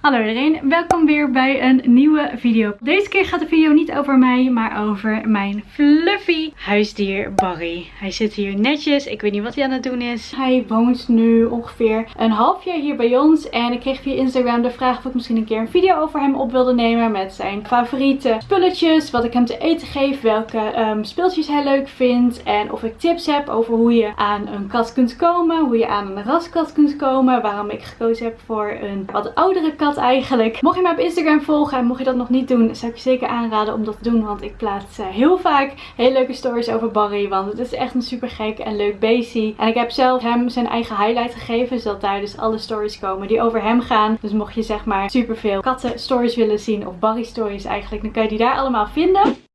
Hallo iedereen, welkom weer bij een nieuwe video. Deze keer gaat de video niet over mij, maar over mijn fluffy huisdier Barry. Hij zit hier netjes, ik weet niet wat hij aan het doen is. Hij woont nu ongeveer een half jaar hier bij ons en ik kreeg via Instagram de vraag of ik misschien een keer een video over hem op wilde nemen met zijn favoriete spulletjes, wat ik hem te eten geef, welke um, speeltjes hij leuk vindt en of ik tips heb over hoe je aan een kat kunt komen, hoe je aan een raskat kunt komen, waarom ik gekozen heb voor een wat oudere kat eigenlijk. Mocht je mij op Instagram volgen en mocht je dat nog niet doen, zou ik je zeker aanraden om dat te doen. Want ik plaats uh, heel vaak hele leuke stories over Barry. Want het is echt een super gek en leuk beestie. En ik heb zelf hem zijn eigen highlight gegeven. Zodat daar dus alle stories komen die over hem gaan. Dus mocht je zeg maar super veel katten stories willen zien of Barry stories eigenlijk, dan kan je die daar allemaal vinden.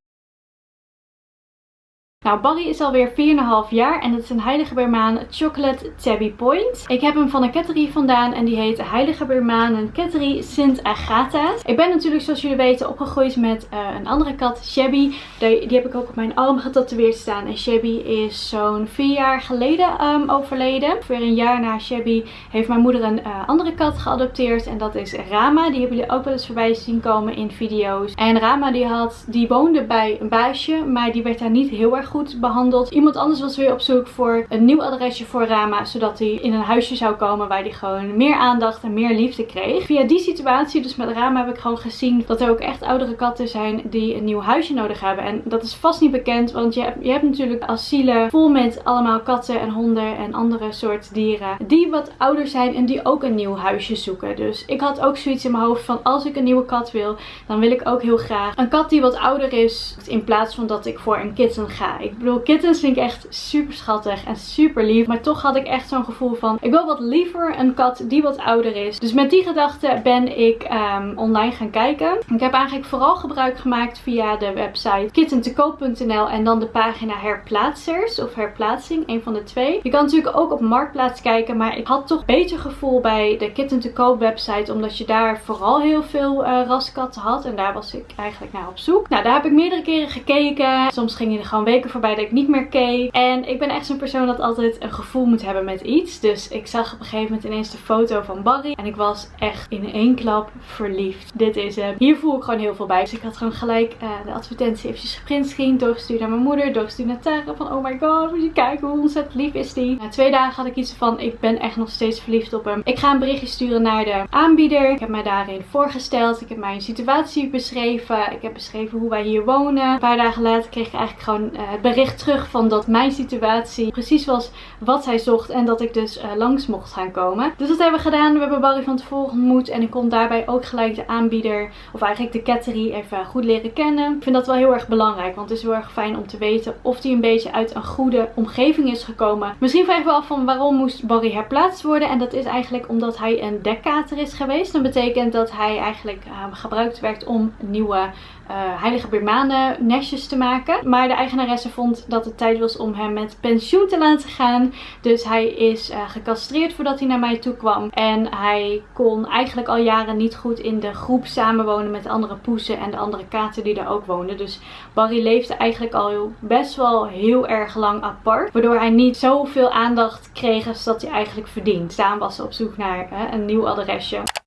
Nou, Barry is alweer 4,5 jaar en het is een Heilige Bermaan Chocolate Tabby Point. Ik heb hem van een ketterie vandaan en die heet Heilige Bermaan Ketterie Sint Agatha's. Ik ben natuurlijk, zoals jullie weten, opgegroeid met uh, een andere kat, Shabby. Die, die, heb ik ook op mijn arm getatoeëerd staan. En Shabby is zo'n 4 jaar geleden um, overleden. Ongeveer een jaar na Shabby heeft mijn moeder een uh, andere kat geadopteerd. En dat is Rama. Die hebben jullie ook wel eens voorbij zien komen in video's. En Rama die, had, die woonde bij een baasje, maar die werd daar niet heel erg goed goed behandeld. Iemand anders was weer op zoek voor een nieuw adresje voor Rama. Zodat hij in een huisje zou komen waar hij gewoon meer aandacht en meer liefde kreeg. Via die situatie, dus met Rama, heb ik gewoon gezien dat er ook echt oudere katten zijn die een nieuw huisje nodig hebben. En dat is vast niet bekend, want je hebt, je hebt natuurlijk asielen vol met allemaal katten en honden en andere soort dieren. Die wat ouder zijn en die ook een nieuw huisje zoeken. Dus ik had ook zoiets in mijn hoofd van als ik een nieuwe kat wil, dan wil ik ook heel graag een kat die wat ouder is. In plaats van dat ik voor een kitten ga. Ik bedoel, kittens vind ik echt super schattig en super lief. Maar toch had ik echt zo'n gevoel van, ik wil wat liever een kat die wat ouder is. Dus met die gedachte ben ik um, online gaan kijken. Ik heb eigenlijk vooral gebruik gemaakt via de website kittentekoop.nl en dan de pagina herplaatsers of herplaatsing, een van de twee. Je kan natuurlijk ook op Marktplaats kijken, maar ik had toch beter gevoel bij de Kitten te koop website, omdat je daar vooral heel veel uh, raskatten had. En daar was ik eigenlijk naar op zoek. Nou, daar heb ik meerdere keren gekeken. Soms ging je er gewoon weken voorbij dat ik niet meer keek. En ik ben echt zo'n persoon dat altijd een gevoel moet hebben met iets. Dus ik zag op een gegeven moment ineens de foto van Barry. En ik was echt in één klap verliefd. Dit is hem. Hier voel ik gewoon heel veel bij. Dus ik had gewoon gelijk uh, de advertentie eventjes geprintscreen. Doorgestuurd naar mijn moeder. Doorgestuurd naar Tara. Van oh my god, moet je kijken hoe ontzettend lief is die. Na twee dagen had ik iets van ik ben echt nog steeds verliefd op hem. Ik ga een berichtje sturen naar de aanbieder. Ik heb mij daarin voorgesteld. Ik heb mijn situatie beschreven. Ik heb beschreven hoe wij hier wonen. Een paar dagen later kreeg ik eigenlijk gewoon het bericht terug van dat mijn situatie precies was wat hij zocht. En dat ik dus uh, langs mocht gaan komen. Dus dat hebben we gedaan. We hebben Barry van tevoren ontmoet. En ik kon daarbij ook gelijk de aanbieder, of eigenlijk de ketterie, even goed leren kennen. Ik vind dat wel heel erg belangrijk. Want het is heel erg fijn om te weten of hij een beetje uit een goede omgeving is gekomen. Misschien vraag je wel af van waarom moest Barry herplaatst worden. En dat is eigenlijk omdat hij een dekkater is geweest. Dat betekent dat hij eigenlijk uh, gebruikt werd om nieuwe uh, heilige Birmanen nestjes te maken. Maar de eigenaresse vond dat het tijd was om hem met pensioen te laten gaan. Dus hij is uh, gecastreerd voordat hij naar mij toe kwam. En hij kon eigenlijk al jaren niet goed in de groep samenwonen met de andere poezen en de andere katen die daar ook woonden. Dus Barry leefde eigenlijk al best wel heel erg lang apart. Waardoor hij niet zoveel aandacht kreeg als dat hij eigenlijk verdient. Staan was op zoek naar hè, een nieuw adresje.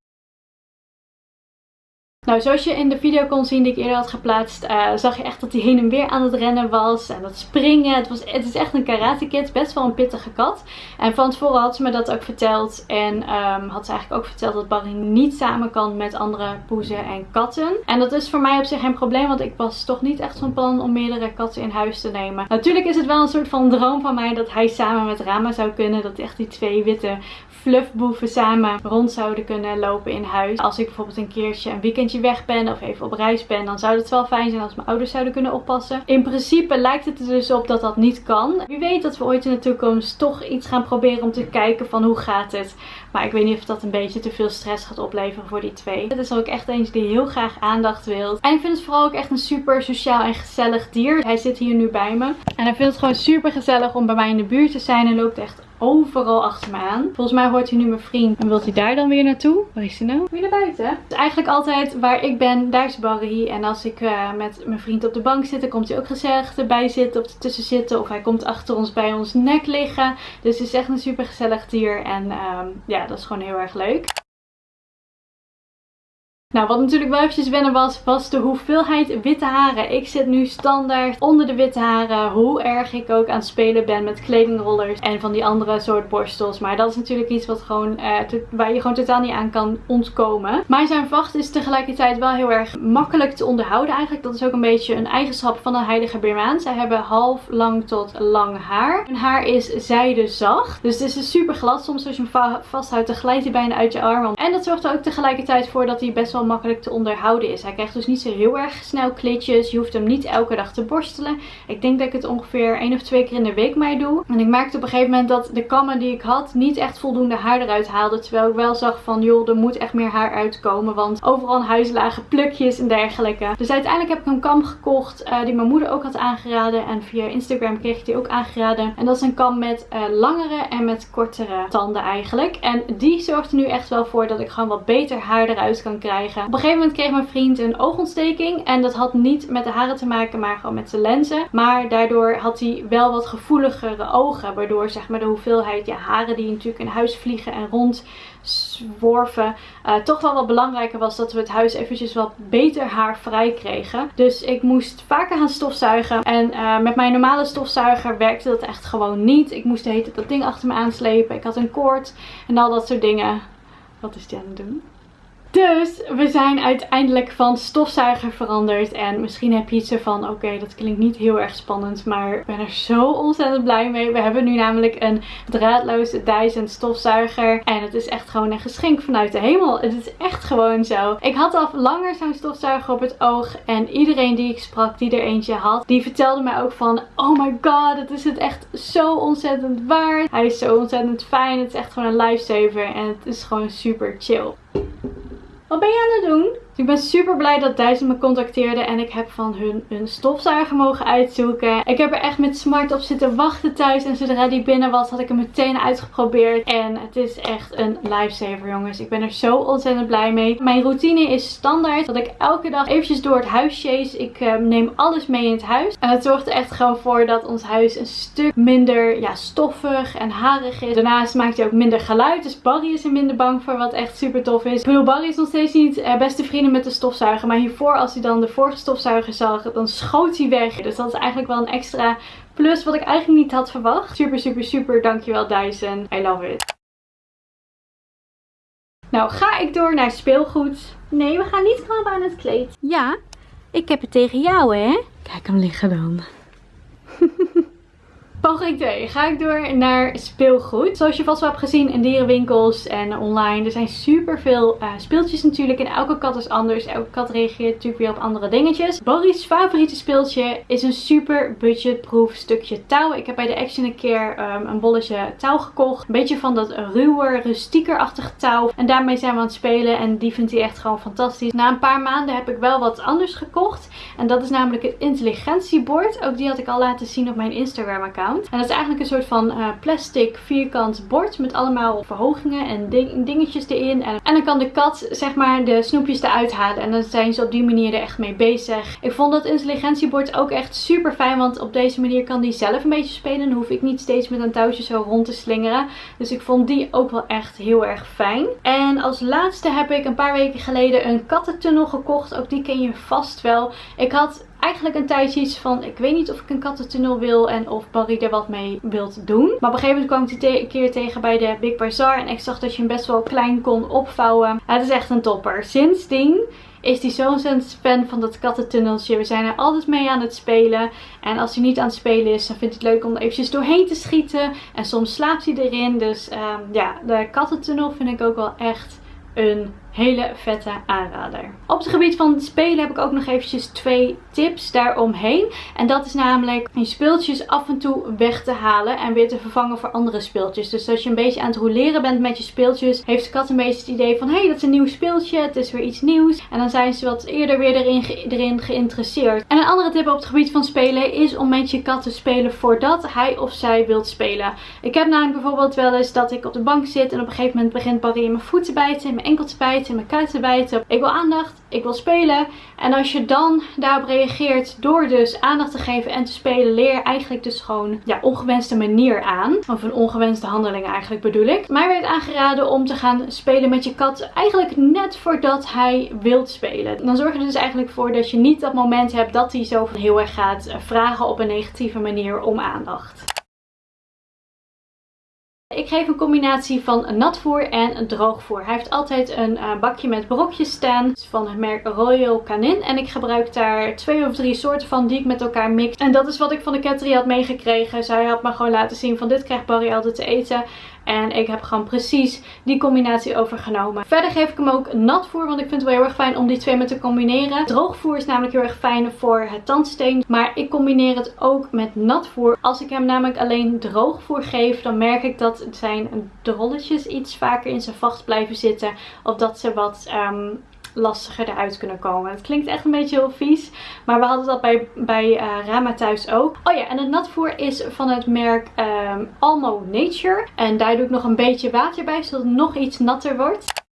Nou, zoals je in de video kon zien die ik eerder had geplaatst, uh, zag je echt dat hij heen en weer aan het rennen was. En dat springen. Het, was, het is echt een karate kid. Best wel een pittige kat. En van tevoren had ze me dat ook verteld. En um, had ze eigenlijk ook verteld dat Barry niet samen kan met andere poezen en katten. En dat is voor mij op zich geen probleem. Want ik was toch niet echt van plan om meerdere katten in huis te nemen. Natuurlijk is het wel een soort van droom van mij dat hij samen met Rama zou kunnen. Dat echt die twee witte fluffboeven samen rond zouden kunnen lopen in huis. Als ik bijvoorbeeld een keertje een weekendje weg ben of even op reis ben, dan zou het wel fijn zijn als mijn ouders zouden kunnen oppassen. In principe lijkt het er dus op dat dat niet kan. Wie weet dat we ooit in de toekomst toch iets gaan proberen om te kijken van hoe gaat het. Maar ik weet niet of dat een beetje te veel stress gaat opleveren voor die twee. Het is ook echt eentje die heel graag aandacht wil. En ik vind het vooral ook echt een super sociaal en gezellig dier. Hij zit hier nu bij me. En hij vindt het gewoon super gezellig om bij mij in de buurt te zijn. En loopt echt overal achter me aan. Volgens mij hoort hij nu mijn vriend. En wilt hij daar dan weer naartoe? Waar is hij nou? Weer naar buiten. Dus eigenlijk altijd waar ik ben, daar is Barry. En als ik uh, met mijn vriend op de bank zit, dan komt hij ook gezellig erbij zitten of ertussen zitten. Of hij komt achter ons bij ons nek liggen. Dus het is echt een super gezellig dier. En um, ja, dat is gewoon heel erg leuk. Nou, wat natuurlijk wel eventjes wennen was, was de hoeveelheid witte haren. Ik zit nu standaard onder de witte haren. Hoe erg ik ook aan het spelen ben met kledingrollers en van die andere soort borstels. Maar dat is natuurlijk iets wat gewoon, uh, waar je gewoon totaal niet aan kan ontkomen. Maar zijn vacht is tegelijkertijd wel heel erg makkelijk te onderhouden eigenlijk. Dat is ook een beetje een eigenschap van een heilige Birmaan. Zij hebben half lang tot lang haar. Hun haar is zijdezacht. Dus het is super glad. Soms als je hem vasthoudt, dan glijdt hij bijna uit je arm. En dat zorgt er ook tegelijkertijd voor dat hij best wel makkelijk te onderhouden is. Hij krijgt dus niet zo heel erg snel klitjes. Je hoeft hem niet elke dag te borstelen. Ik denk dat ik het ongeveer één of twee keer in de week mee doe. En ik merkte op een gegeven moment dat de kammen die ik had niet echt voldoende haar eruit haalden. Terwijl ik wel zag van joh, er moet echt meer haar uitkomen. Want overal in huis lagen plukjes en dergelijke. Dus uiteindelijk heb ik een kam gekocht uh, die mijn moeder ook had aangeraden. En via Instagram kreeg ik die ook aangeraden. En dat is een kam met uh, langere en met kortere tanden eigenlijk. En die zorgt er nu echt wel voor dat ik gewoon wat beter haar eruit kan krijgen. Op een gegeven moment kreeg mijn vriend een oogontsteking. En dat had niet met de haren te maken, maar gewoon met zijn lenzen. Maar daardoor had hij wel wat gevoeligere ogen. Waardoor zeg maar de hoeveelheid ja, haren die natuurlijk in huis vliegen en rond zworven. Uh, toch wel wat belangrijker was dat we het huis eventjes wat beter haar vrij kregen. Dus ik moest vaker gaan stofzuigen. En uh, met mijn normale stofzuiger werkte dat echt gewoon niet. Ik moest de hele dat ding achter me aanslepen. Ik had een koord en al dat soort dingen. Wat is die aan het doen? Dus we zijn uiteindelijk van stofzuiger veranderd. En misschien heb je iets ervan, oké, dat klinkt niet heel erg spannend. Maar ik ben er zo ontzettend blij mee. We hebben nu namelijk een draadloze Dyson stofzuiger. En het is echt gewoon een geschenk vanuit de hemel. Het is echt gewoon zo. Ik had al langer zo'n stofzuiger op het oog. En iedereen die ik sprak, die er eentje had, die vertelde mij ook van... Oh my god, het is het echt zo ontzettend waard. Hij is zo ontzettend fijn. Het is echt gewoon een lifesaver. En het is gewoon super chill. Wat ben je aan het doen? Ik ben super blij dat Dyson me contacteerde en ik heb van hun een stofzuiger mogen uitzoeken. Ik heb er echt met smart op zitten wachten thuis en zodra die binnen was had ik hem meteen uitgeprobeerd. En het is echt een lifesaver jongens. Ik ben er zo ontzettend blij mee. Mijn routine is standaard dat ik elke dag eventjes door het huis chase. Ik uh, neem alles mee in het huis. En het zorgt er echt gewoon voor dat ons huis een stuk minder ja, stoffig en harig is. Daarnaast maakt hij ook minder geluid. Dus Barry is er minder bang voor wat echt super tof is. Ik bedoel Barry is nog steeds niet uh, beste vrienden met de stofzuiger. Maar hiervoor als hij dan de vorige stofzuiger zag, dan schoot hij weg. Dus dat is eigenlijk wel een extra plus wat ik eigenlijk niet had verwacht. Super, super, super. Dankjewel Dyson. I love it. Nou, ga ik door naar speelgoed. Nee, we gaan niet krabben aan het kleed. Ja, ik heb het tegen jou, hè? Kijk hem liggen dan. Poging 2. Ga ik door naar speelgoed. Zoals je vast wel hebt gezien in dierenwinkels en online. Er zijn super veel uh, speeltjes natuurlijk. En elke kat is anders. Elke kat reageert natuurlijk weer op andere dingetjes. Barry's favoriete speeltje is een super budgetproof stukje touw. Ik heb bij de Action een keer um, een bolletje touw gekocht. Een beetje van dat ruwer, rustiekerachtige touw. En daarmee zijn we aan het spelen. En die vindt hij echt gewoon fantastisch. Na een paar maanden heb ik wel wat anders gekocht. En dat is namelijk het intelligentiebord. Ook die had ik al laten zien op mijn Instagram account. En dat is eigenlijk een soort van uh, plastic vierkant bord met allemaal verhogingen en dingetjes erin. En, en, dan kan de kat zeg maar de snoepjes eruit halen. En dan zijn ze op die manier er echt mee bezig. Ik vond dat intelligentiebord ook echt super fijn. Want op deze manier kan die zelf een beetje spelen. Dan hoef ik niet steeds met een touwtje zo rond te slingeren. Dus ik vond die ook wel echt heel erg fijn. En als laatste heb ik een paar weken geleden een kattentunnel gekocht. Ook die ken je vast wel. Ik had eigenlijk een tijdje iets van, ik weet niet of ik een kattentunnel wil en of Barry er wat mee wilt doen. Maar op een gegeven moment kwam ik die een keer tegen bij de Big Bazaar en ik zag dat je hem best wel klein kon opvouwen. Het is echt een topper. Sindsdien is hij zo ontzettend fan van dat kattentunneltje. We zijn er altijd mee aan het spelen. En als hij niet aan het spelen is, dan vindt hij het leuk om er eventjes doorheen te schieten. En soms slaapt hij erin. Dus um, ja, de kattentunnel vind ik ook wel echt een hele vette aanrader. Op het gebied van spelen heb ik ook nog eventjes twee tips daaromheen. En dat is namelijk je speeltjes af en toe weg te halen en weer te vervangen voor andere speeltjes. Dus als je een beetje aan het roleren bent met je speeltjes, heeft de kat een beetje het idee van hé, hey, dat is een nieuw speeltje, het is weer iets nieuws. En dan zijn ze wat eerder weer erin, erin geïnteresseerd. En een andere tip op het gebied van spelen is om met je kat te spelen voordat hij of zij wilt spelen. Ik heb namelijk bijvoorbeeld wel eens dat ik op de bank zit en op een gegeven moment begint Barry in mijn voeten bijten, in mijn enkel te bijten. In kuit te bijten. Ik wil aandacht, ik wil spelen. En als je dan daarop reageert door dus aandacht te geven en te spelen, leer je eigenlijk dus gewoon ja, ongewenste manier aan. Of een ongewenste handeling eigenlijk bedoel ik. Mij werd aangeraden om te gaan spelen met je kat eigenlijk net voordat hij wilt spelen. Dan zorg je dus eigenlijk voor dat je niet dat moment hebt dat hij zo heel erg gaat vragen op een negatieve manier om aandacht. Ik geef een combinatie van natvoer en droogvoer. Hij heeft altijd een uh, bakje met brokjes staan van het merk Royal Canin. En ik gebruik daar twee of drie soorten van die ik met elkaar mix. En dat is wat ik van de Cattery had meegekregen. Zij had me gewoon laten zien van dit krijgt Barry altijd te eten. En ik heb gewoon precies die combinatie overgenomen. Verder geef ik hem ook natvoer, want ik vind het wel heel erg fijn om die twee met te combineren. Droogvoer is namelijk heel erg fijn voor het tandsteen. Maar ik combineer het ook met natvoer. Als ik hem namelijk alleen droogvoer geef, dan merk ik dat zijn drolletjes iets vaker in zijn vacht blijven zitten. Of dat ze wat um, lastiger eruit kunnen komen. Het klinkt echt een beetje heel vies. Maar we hadden dat bij, bij uh, Rama thuis ook. Oh ja, en het natvoer is van het merk um, Almo Nature. En daar doe ik nog een beetje water bij, zodat het nog iets natter wordt.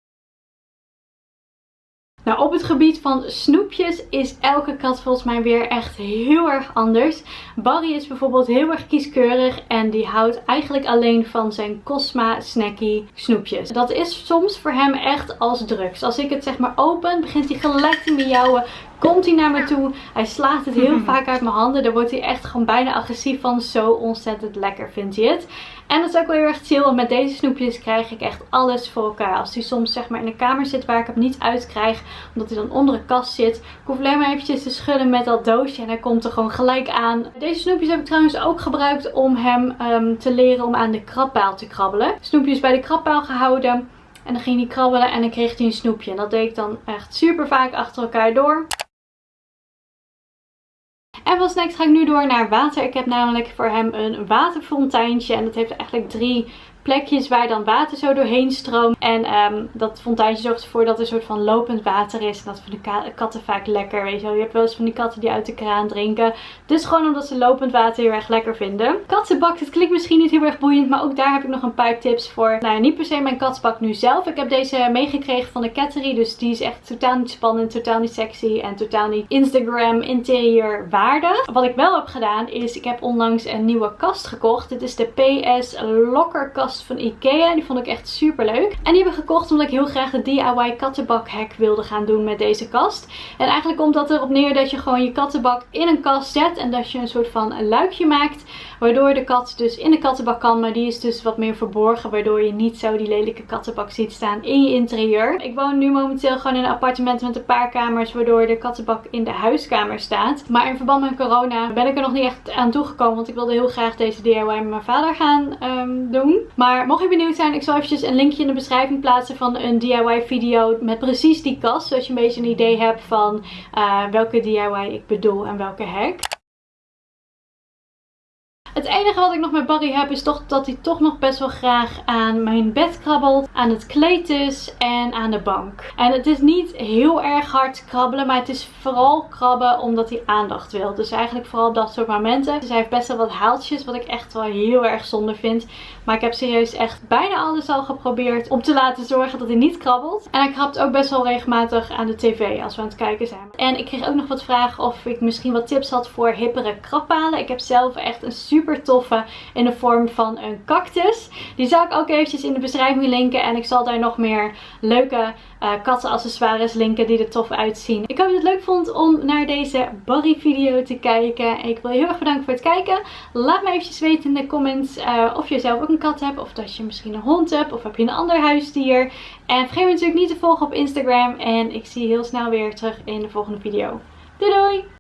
Nou, op het gebied van snoepjes is elke kat volgens mij weer echt heel erg anders. Barry is bijvoorbeeld heel erg kieskeurig en die houdt eigenlijk alleen van zijn Cosma Snacky snoepjes. Dat is soms voor hem echt als drugs. Als ik het zeg maar open, begint hij gelijk te miauwen komt hij naar me toe. Hij slaat het heel vaak uit mijn handen. Daar wordt hij echt gewoon bijna agressief van. Zo ontzettend lekker vindt hij het. En dat is ook wel heel erg chill. Want met deze snoepjes krijg ik echt alles voor elkaar. Als hij soms zeg maar in een kamer zit waar ik hem niet uit krijg. Omdat hij dan onder een kast zit. Ik hoef alleen maar eventjes te schudden met dat doosje. En hij komt er gewoon gelijk aan. Deze snoepjes heb ik trouwens ook gebruikt om hem um, te leren om aan de krabbaal te krabbelen. Snoepjes bij de krabbaal gehouden. En dan ging hij krabbelen en dan kreeg hij een snoepje. En dat deed ik dan echt super vaak achter elkaar door. En van snacks ga ik nu door naar water. Ik heb namelijk voor hem een waterfonteintje. En dat heeft eigenlijk drie plekjes waar dan water zo doorheen stroomt. En um, dat fonteintje zorgt ervoor dat er een soort van lopend water is. En dat vinden de katten vaak lekker, weet je wel. Je hebt wel eens van die katten die uit de kraan drinken. Dus gewoon omdat ze lopend water heel erg lekker vinden. Kattenbak, het klinkt misschien niet heel erg boeiend, maar ook daar heb ik nog een paar tips voor. Nou, niet per se mijn kattenbak nu zelf. Ik heb deze meegekregen van de Cattery, dus die is echt totaal niet spannend, totaal niet sexy en totaal niet Instagram interieur waardig. Wat ik wel heb gedaan is, ik heb onlangs een nieuwe kast gekocht. Dit is de PS Locker kast van Ikea. Die vond ik echt super leuk. En die heb ik gekocht omdat ik heel graag de DIY kattenbak hack wilde gaan doen met deze kast. En eigenlijk komt dat erop neer dat je gewoon je kattenbak in een kast zet. En dat je een soort van luikje maakt. Waardoor de kat dus in de kattenbak kan. Maar die is dus wat meer verborgen. Waardoor je niet zo die lelijke kattenbak ziet staan in je interieur. Ik woon nu momenteel gewoon in een appartement met een paar kamers. Waardoor de kattenbak in de huiskamer staat. Maar in verband met corona ben ik er nog niet echt aan toegekomen. Want ik wilde heel graag deze DIY met mijn vader gaan um, doen. Maar mocht je benieuwd zijn, ik zal eventjes een linkje in de beschrijving plaatsen van een DIY video met precies die kast. Zodat je een beetje een idee hebt van uh, welke DIY ik bedoel en welke hack. Het enige wat ik nog met Barry heb is toch dat hij toch nog best wel graag aan mijn bed krabbelt. Aan het kleed en aan de bank. En het is niet heel erg hard krabbelen. Maar het is vooral krabben omdat hij aandacht wil. Dus eigenlijk vooral dat soort momenten. Dus hij heeft best wel wat haaltjes. Wat ik echt wel heel erg zonde vind. Maar ik heb serieus echt bijna alles al geprobeerd om te laten zorgen dat hij niet krabbelt. En hij krabt ook best wel regelmatig aan de tv als we aan het kijken zijn. En ik kreeg ook nog wat vragen of ik misschien wat tips had voor hippere krabbalen. Ik heb zelf echt een super super toffe in de vorm van een cactus. Die zal ik ook eventjes in de beschrijving linken. En ik zal daar nog meer leuke uh, kattenaccessoires linken die er tof uitzien. Ik hoop dat je het leuk vond om naar deze Barry video te kijken. Ik wil je heel erg bedanken voor het kijken. Laat me eventjes weten in de comments uh, of je zelf ook een kat hebt. Of dat je misschien een hond hebt. Of heb je een ander huisdier. En vergeet me natuurlijk niet te volgen op Instagram. En ik zie je heel snel weer terug in de volgende video. Doei doei!